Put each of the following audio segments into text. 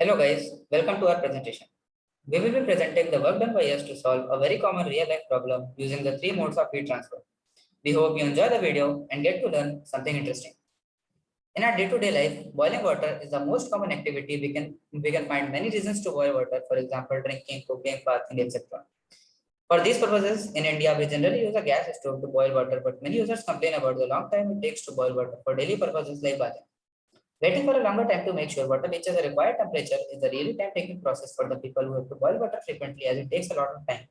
Hello guys, welcome to our presentation. We will be presenting the work done by us to solve a very common real life problem using the three modes of heat transfer. We hope you enjoy the video and get to learn something interesting. In our day-to-day -day life, boiling water is the most common activity. We can, we can find many reasons to boil water, for example, drinking, cooking, bathing, etc. For these purposes, in India, we generally use a gas stove to boil water, but many users complain about the long time it takes to boil water for daily purposes like bathing. Waiting for a longer time to make sure water reaches the required temperature is a really time-taking process for the people who have to boil water frequently as it takes a lot of time.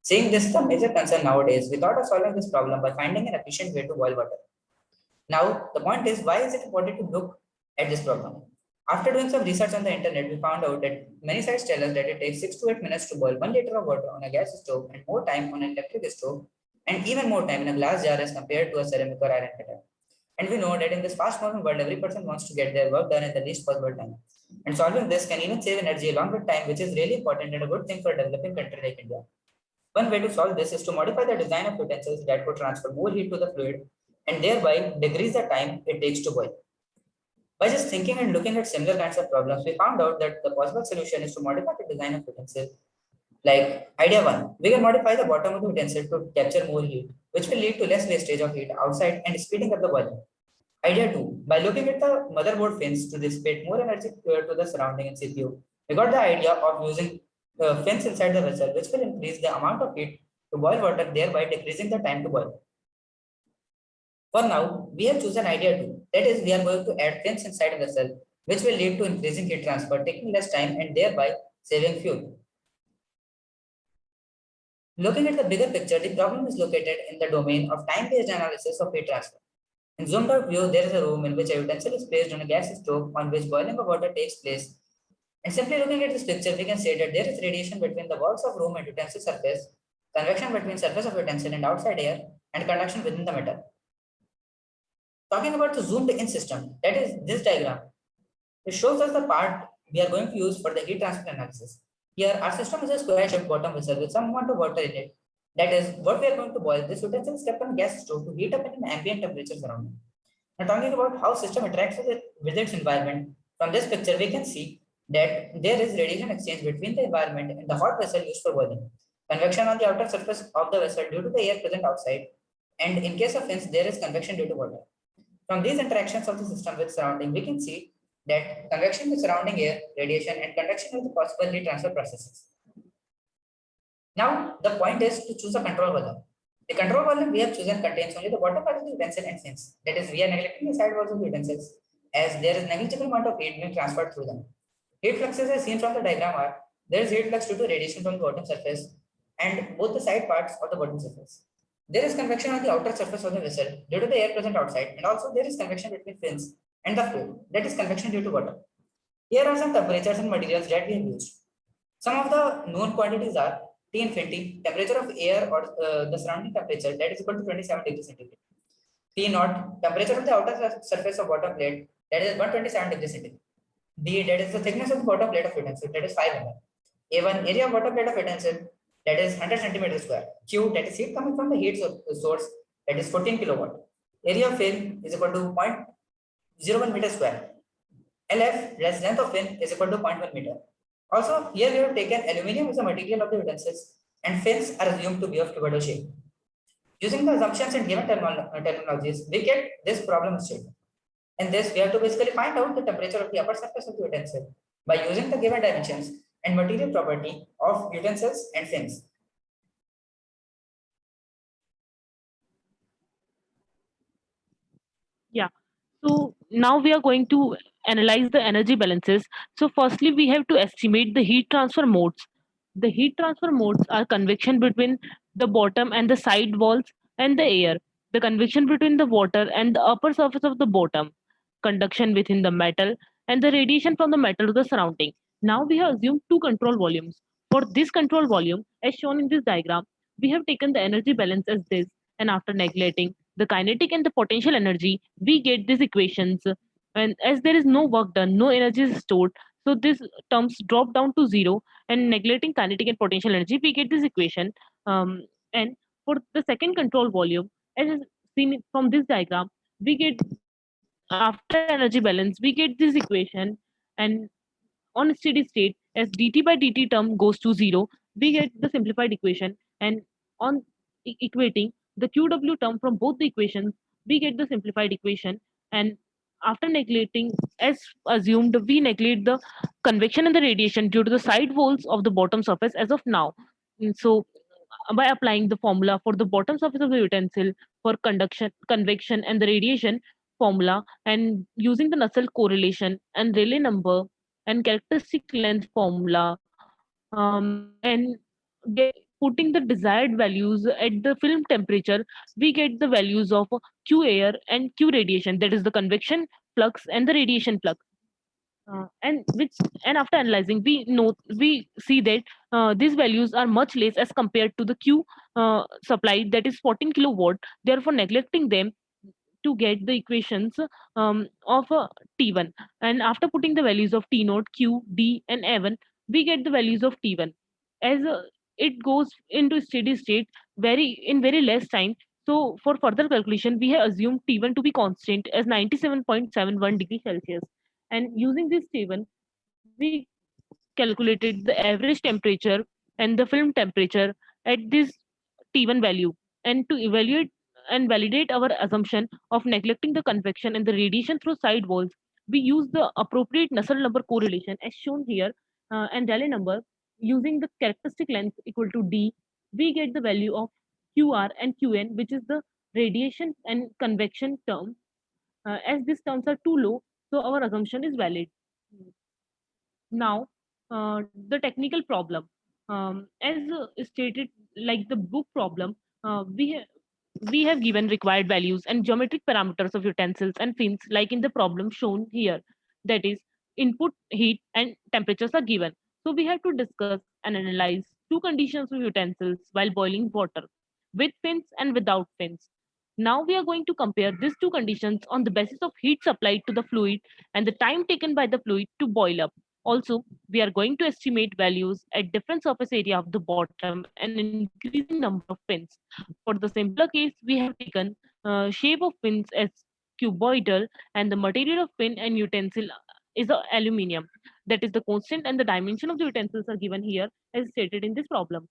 Seeing this is a major concern nowadays, we thought of solving this problem by finding an efficient way to boil water. Now, the point is, why is it important to look at this problem? After doing some research on the internet, we found out that many sites tell us that it takes 6 to 8 minutes to boil 1 liter of water on a gas stove and more time on an electric stove and even more time in a glass jar as compared to a ceramic or iron kettle. And we know that in this fast moving world, every person wants to get their work done in the least possible time. And solving this can even save energy along with time, which is really important and a good thing for a developing country like India. One way to solve this is to modify the design of utensils that could transfer more heat to the fluid and thereby decrease the time it takes to boil. By just thinking and looking at similar kinds of problems, we found out that the possible solution is to modify the design of utensils. Like idea one, we can modify the bottom of the utensil to capture more heat which will lead to less wastage of heat outside and speeding up the boiling. Idea 2. By looking at the motherboard fins to dissipate more energy to the surrounding CPU, we got the idea of using uh, fins inside the vessel, which will increase the amount of heat to boil water, thereby decreasing the time to boil. For now, we have chosen idea 2. That is, we are going to add fins inside a vessel, which will lead to increasing heat transfer, taking less time and thereby saving fuel. Looking at the bigger picture, the problem is located in the domain of time-based analysis of heat transfer. In zoomed out view, there is a room in which a utensil is placed on a gas stove on which boiling of water takes place. And simply looking at this picture, we can say that there is radiation between the walls of room and utensil surface, convection between surface of utensil and outside air, and conduction within the metal. Talking about the zoomed in system, that is this diagram, it shows us the part we are going to use for the heat transfer analysis. Here, our system is a square-shaped bottom vessel with some amount of water in it. That is, what we are going to boil, this utensil is kept on gas stove to heat up in an ambient temperature surrounding. Now, talking about how system interacts with, it, with its environment, from this picture, we can see that there is radiation exchange between the environment and the hot vessel used for boiling. Convection on the outer surface of the vessel due to the air present outside, and in case of fins, there is convection due to water. From these interactions of the system with surrounding, we can see that convection with surrounding air, radiation, and conduction are the possible heat transfer processes. Now, the point is to choose a control volume. The control volume we have chosen contains only the bottom part of the utensil and fins. That is, we are neglecting the side walls of the utensils as there is negligible amount of heat being transferred through them. Heat fluxes as seen from the diagram are, there is heat flux due to radiation from the bottom surface and both the side parts of the bottom surface. There is convection on the outer surface of the vessel due to the air present outside and also there is convection between fins and the fluid that is convection due to water. Here are some temperatures and materials that we have used. Some of the known quantities are T infinity, temperature of air or uh, the surrounding temperature that is equal to 27 degrees centigrade. T naught, temperature of the outer surface of water plate that is 127 degrees centigrade. D that is the thickness of the bottom plate of utensil that is 5 mm. A1 area of water plate of utensil that is 100 centimeter square. Q that is heat coming from the heat source that is 14 kilowatt. Area of film is equal to 0.01 meter square. LF, less length of fin, is equal to 0.1 meter. Also, here we have taken aluminium as a material of the utensils and fins are assumed to be of cuboidal shape. Using the assumptions and given terminologies, we get this problem statement. In this, we have to basically find out the temperature of the upper surface of the utensil by using the given dimensions and material property of utensils and fins. Yeah, so now we are going to analyze the energy balances. So firstly, we have to estimate the heat transfer modes. The heat transfer modes are convection between the bottom and the side walls and the air, the convection between the water and the upper surface of the bottom, conduction within the metal, and the radiation from the metal to the surrounding. Now we have assumed two control volumes. For this control volume, as shown in this diagram, we have taken the energy balance as this, and after neglecting the kinetic and the potential energy, we get these equations. And as there is no work done, no energy is stored, so these terms drop down to zero. And neglecting kinetic and potential energy, we get this equation. Um, and for the second control volume, as seen from this diagram, we get after energy balance, we get this equation. And on steady state, as dt by dt term goes to zero, we get the simplified equation. And on equating the QW term from both the equations, we get the simplified equation. And after neglecting, as assumed, we neglect the convection and the radiation due to the side walls of the bottom surface as of now. Mm, So, uh, by applying the formula for the bottom surface of the utensil for conduction, convection, and the radiation formula, and using the Nusselt correlation and Rayleigh number and characteristic length formula, um, and get, putting the desired values at the film temperature, we get the values of Q air and Q radiation, that is the convection flux and the radiation flux. Uh, and which and after analyzing we know we see that uh, these values are much less as compared to the q uh, supplied that is 14 kilowatt. Therefore neglecting them to get the equations um, of uh, t1 and after putting the values of t naught q d and a1 we get the values of t1 as uh, it goes into steady state very in very less time. So for further calculation we have assumed t1 to be constant as 97.71 degree celsius. And using this t1 we calculated the average temperature and the film temperature at this T1 value. And to evaluate and validate our assumption of neglecting the convection and the radiation through side walls, we use the appropriate Nusselt number correlation as shown here uh, and Rayleigh number using the characteristic length equal to D, we get the value of QR and QN, which is the radiation and convection term. Uh, as these terms are too low, so our assumption is valid. Now, uh, the technical problem. Um, as uh, stated, like the book problem, uh, we ha- we have given required values and geometric parameters of utensils and fins, like in the problem shown here. That is, input, heat, and temperatures are given. So we have to discuss and analyze two conditions of utensils while boiling water, with fins and without fins. Now we are going to compare these two conditions on the basis of heat supplied to the fluid and the time taken by the fluid to boil up. Also, we are going to estimate values at different surface area of the bottom and increasing number of fins. For the simpler case, we have taken uh, shape of fins as cuboidal and the material of fin and utensil is aluminium. That is the constant and the dimension of the utensils are given here as stated in this problem.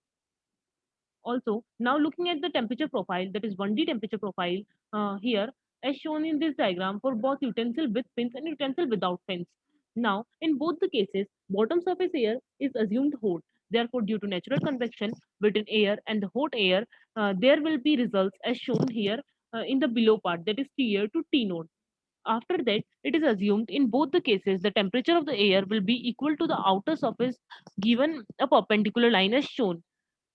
Also, now looking at the temperature profile, that is 1D temperature profile uh, here, as shown in this diagram for both utensil with fins and utensil without fins. Now, in both the cases, bottom surface air is assumed hot. Therefore, due to natural convection between air and the hot air, uh, there will be results as shown here uh, in the below part, that is T air to T naught. After that, it is assumed in both the cases the temperature of the air will be equal to the outer surface given a perpendicular line as shown.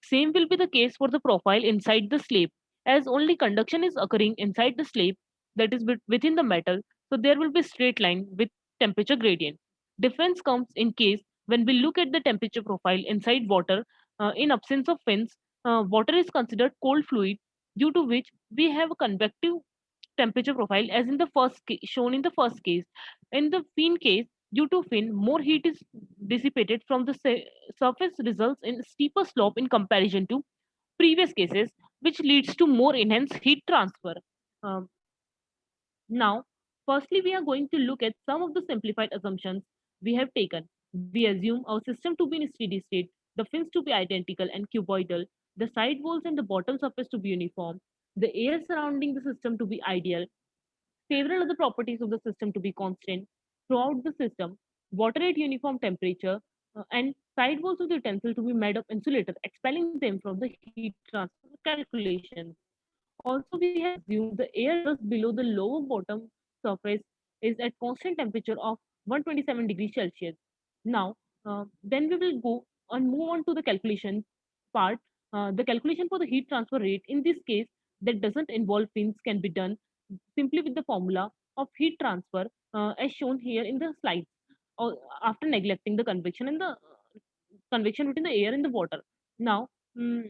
Same will be the case for the profile inside the slab, as only conduction is occurring inside the slab, that is within the metal, so there will be straight line with temperature gradient. Difference comes in case when we look at the temperature profile inside water, uh, in absence of fins, uh, water is considered cold fluid, due to which we have a convective temperature profile as in the first shown in the first case. In the fin case, due to fin, more heat is dissipated from the surface results in steeper slope in comparison to previous cases, which leads to more enhanced heat transfer. Um, now, firstly, we are going to look at some of the simplified assumptions we have taken. We assume our system to be in steady state, the fins to be identical and cuboidal, the side walls and the bottom surface to be uniform, the air surrounding the system to be ideal, several other properties of the system to be constant throughout the system, water at uniform temperature, uh, and side walls of the utensil to be made of insulator, expelling them from the heat transfer calculation. Also, we have assumed the air just below the lower bottom surface is at constant temperature of 127 degrees Celsius. Now, uh, then we will go and move on to the calculation part. Uh, the calculation for the heat transfer rate in this case that doesn't involve fins can be done simply with the formula of heat transfer uh, as shown here in the slides or after neglecting the convection and the uh, convection between the air and the water. Now, mm,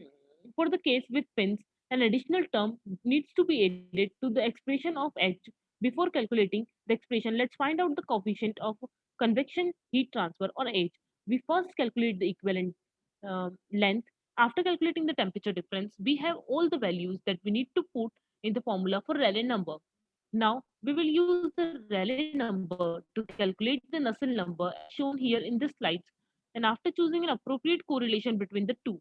for the case with fins, an additional term needs to be added to the expression of H. Before calculating the expression, let's find out the coefficient of convection heat transfer or H. We first calculate the equivalent uh, length. After calculating the temperature difference, we have all the values that we need to put in the formula for Rayleigh number. Now we will use the Rayleigh number to calculate the Nusselt number shown here in the slides. And after choosing an appropriate correlation between the two,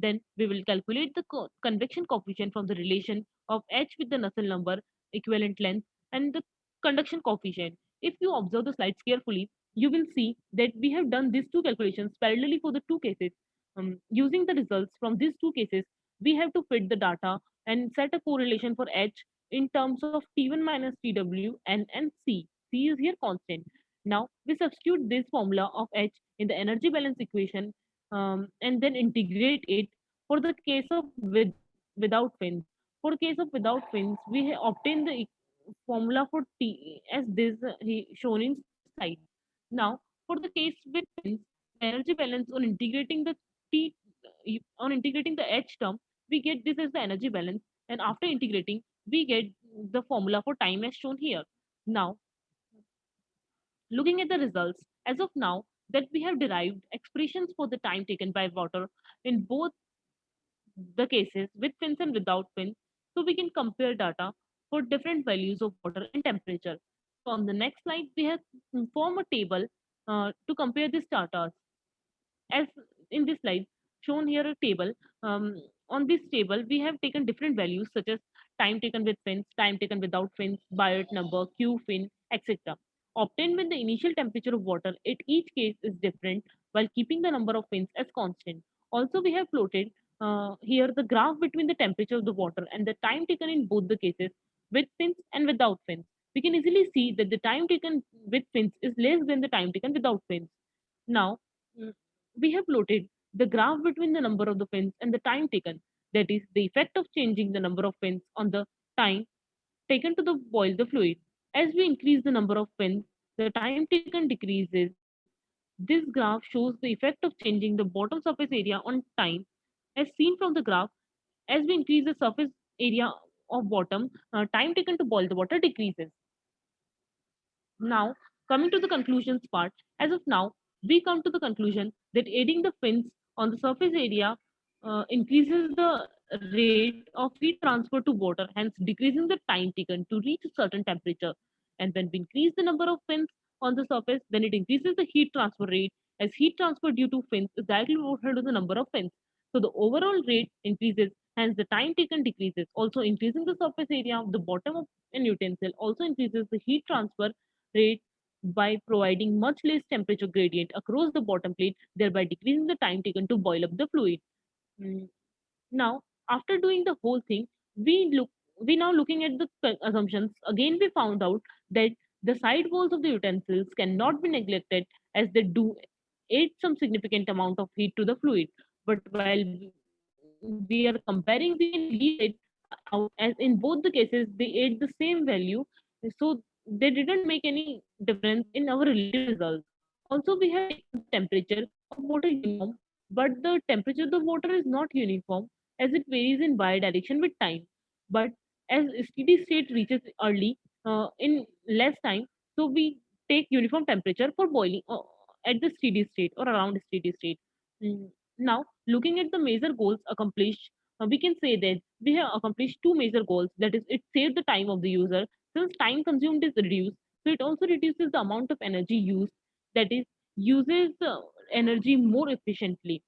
then we will calculate the co- convection coefficient from the relation of H with the Nusselt number, equivalent length, and the conduction coefficient. If you observe the slides carefully, you will see that we have done these two calculations parallelly for the two cases. Um, using the results from these two cases, we have to fit the data and set a correlation for H in terms of T1 minus TW and, and C. C is here constant. Now we substitute this formula of H in the energy balance equation um, and then integrate it for the case of with without fins. For case of without fins, we have obtained the formula for T as this uh, shown in slide. Now for the case with fins, energy balance on integrating the T on integrating the H term, we get this as the energy balance and after integrating we get the formula for time as shown here. Now, looking at the results, as of now, that we have derived expressions for the time taken by water in both the cases with fins and without fins, so we can compare data for different values of water and temperature. So on the next slide, we have formed a table uh, to compare these data as in this slide shown here a table um, on this table we have taken different values such as time taken with fins time taken without fins biot number q fin etc obtained when the initial temperature of water at each case is different while keeping the number of fins as constant. Also we have plotted uh, here the graph between the temperature of the water and the time taken in both the cases with fins and without fins we can easily see that the time taken with fins is less than the time taken without fins now we have plotted the graph between the number of the fins and the time taken. That is the effect of changing the number of fins on the time taken to the boil the fluid. As we increase the number of fins, the time taken decreases. This graph shows the effect of changing the bottom surface area on time. As seen from the graph, as we increase the surface area of bottom, uh, time taken to boil the water decreases. Now, coming to the conclusions part, as of now, we come to the conclusion that adding the fins on the surface area uh, increases the rate of heat transfer to water, hence decreasing the time taken to reach a certain temperature. And when we increase the number of fins on the surface, then it increases the heat transfer rate, as heat transfer due to fins is directly proportional to the number of fins. So the overall rate increases, hence the time taken decreases. Also increasing the surface area of the bottom of an utensil also increases the heat transfer rate by providing much less temperature gradient across the bottom plate, thereby decreasing the time taken to boil up the fluid. Mm, Now, after doing the whole thing, we look we now looking at the assumptions. Again, we found out that the side walls of the utensils cannot be neglected as they do add some significant amount of heat to the fluid. But while we are comparing, the it out as in both the cases they add the same value. So they didn't make any difference in our results. Also, we have temperature of water uniform, but the temperature of the water is not uniform as it varies in y direction with time. But as steady state reaches early uh, in less time, so we take uniform temperature for boiling uh, at the steady state or around steady state. Mm, Now, looking at the major goals accomplished, uh, we can say that we have accomplished two major goals. That is, it saved the time of the user since time consumed is reduced. So it also reduces the amount of energy used. That is, uses the energy more efficiently.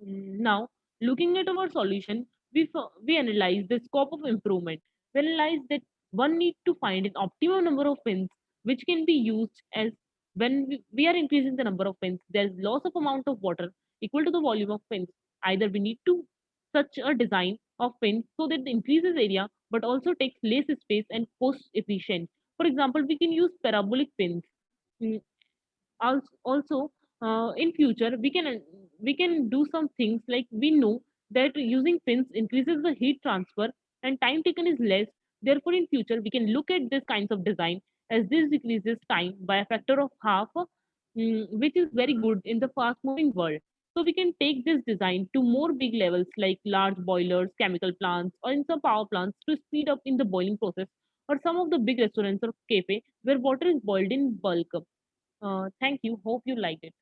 Now, looking at our solution, we, we analyze the scope of improvement. We analyze that one need to find an optimum number of fins which can be used as when we, are increasing the number of fins, there's loss of amount of water equal to the volume of fins. Either we need to such a design of fins so that it increases area but also takes less space and cost efficient. For example, we can use parabolic fins. Mm, also uh, in future we can we can do some things like we know that using fins increases the heat transfer and time taken is less therefore in future we can look at this kinds of design as this decreases time by a factor of half mm, which is very good in the fast moving world so we can take this design to more big levels like large boilers chemical plants or in some power plants to speed up in the boiling process or some of the big restaurants or cafe where water is boiled in bulk uh, thank you. Hope you liked it.